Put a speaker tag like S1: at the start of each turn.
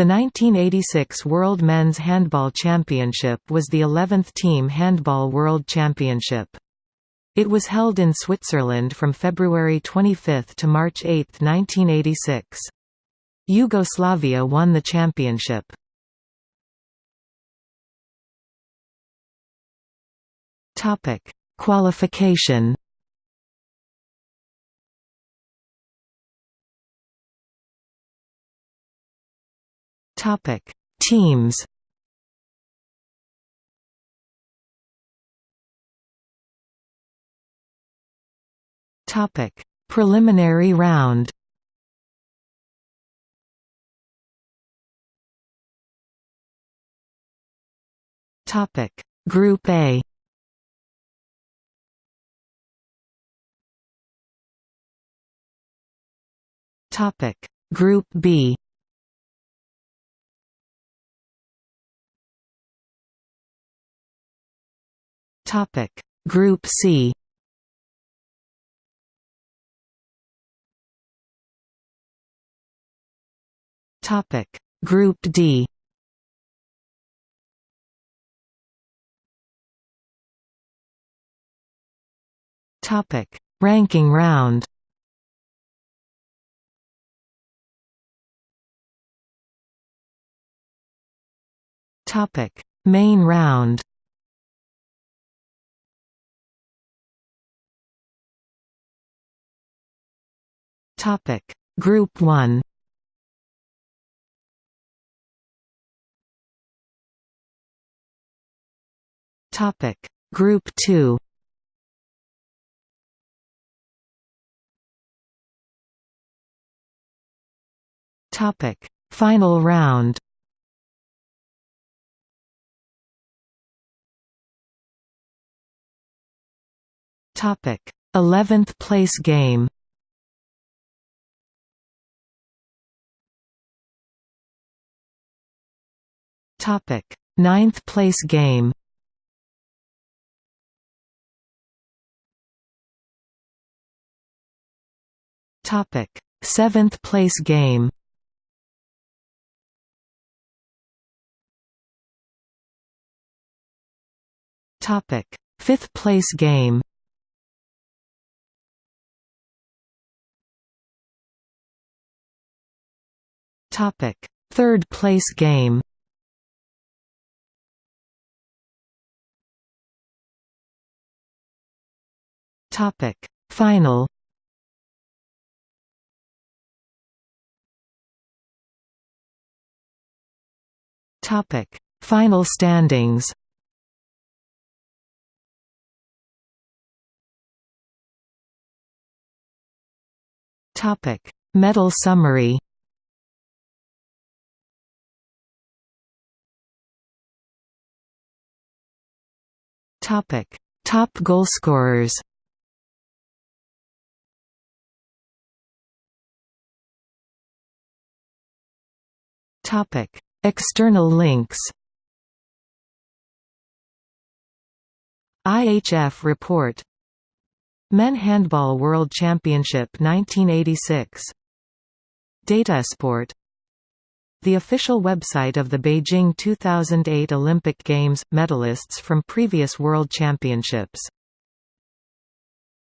S1: The 1986 World Men's Handball Championship was the 11th Team Handball World Championship. It was held in Switzerland from February 25 to March 8, 1986. Yugoslavia won the championship. Qualification. Topic: Teams. Topic: Preliminary round. Topic: Group A. Topic: Group B. Topic: Group C. Topic: Group D. Topic: Ranking round. Topic: Main round. Topic: Group 1. Topic: Group 2. Topic: Final round. Topic: 11th place game. Topic: Ninth place game. Topic: Seventh place game. Topic: Fifth place game. Topic: Third place game. Topic: Final. Topic: Final standings. Topic: Medal summary. Topic: Top goalscorers. External links. IHF report Men Handball World Championship 1986 Datasport The official website of the Beijing 2008 Olympic Games – medalists from previous World Championships